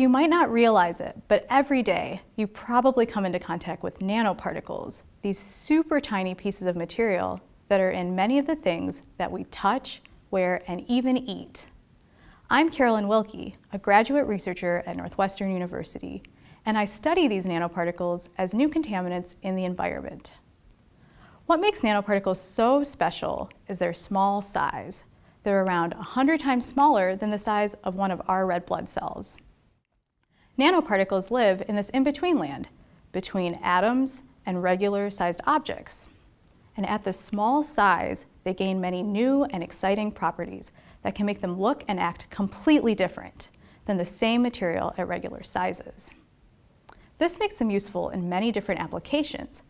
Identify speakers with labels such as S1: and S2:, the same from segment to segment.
S1: You might not realize it, but every day you probably come into contact with nanoparticles, these super tiny pieces of material that are in many of the things that we touch, wear, and even eat. I'm Carolyn Wilkie, a graduate researcher at Northwestern University, and I study these nanoparticles as new contaminants in the environment. What makes nanoparticles so special is their small size. They're around 100 times smaller than the size of one of our red blood cells. Nanoparticles live in this in-between land, between atoms and regular-sized objects. And at this small size, they gain many new and exciting properties that can make them look and act completely different than the same material at regular sizes. This makes them useful in many different applications.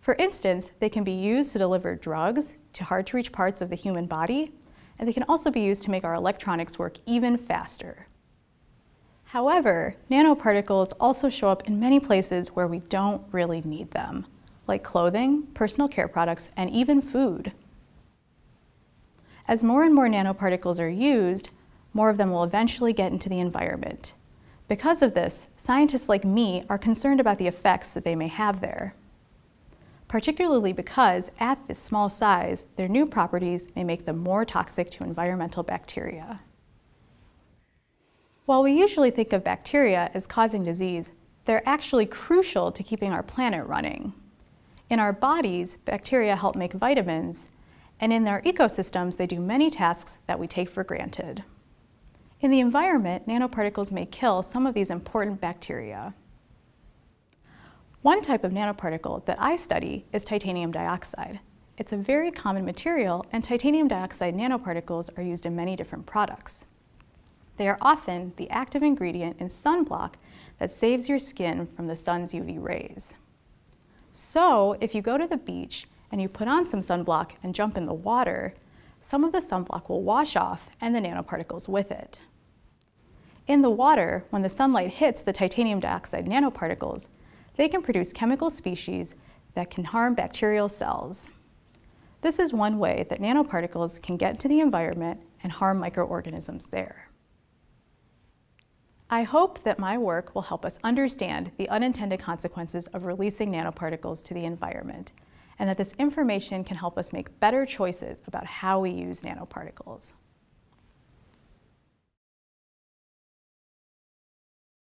S1: For instance, they can be used to deliver drugs to hard-to-reach parts of the human body, and they can also be used to make our electronics work even faster. However, nanoparticles also show up in many places where we don't really need them, like clothing, personal care products, and even food. As more and more nanoparticles are used, more of them will eventually get into the environment. Because of this, scientists like me are concerned about the effects that they may have there. Particularly because, at this small size, their new properties may make them more toxic to environmental bacteria. While we usually think of bacteria as causing disease, they're actually crucial to keeping our planet running. In our bodies, bacteria help make vitamins, and in our ecosystems, they do many tasks that we take for granted. In the environment, nanoparticles may kill some of these important bacteria. One type of nanoparticle that I study is titanium dioxide. It's a very common material, and titanium dioxide nanoparticles are used in many different products. They are often the active ingredient in sunblock that saves your skin from the sun's UV rays. So if you go to the beach and you put on some sunblock and jump in the water, some of the sunblock will wash off and the nanoparticles with it. In the water, when the sunlight hits the titanium dioxide nanoparticles, they can produce chemical species that can harm bacterial cells. This is one way that nanoparticles can get into the environment and harm microorganisms there. I hope that my work will help us understand the unintended consequences of releasing nanoparticles to the environment, and that this information can help us make better choices about how we use nanoparticles.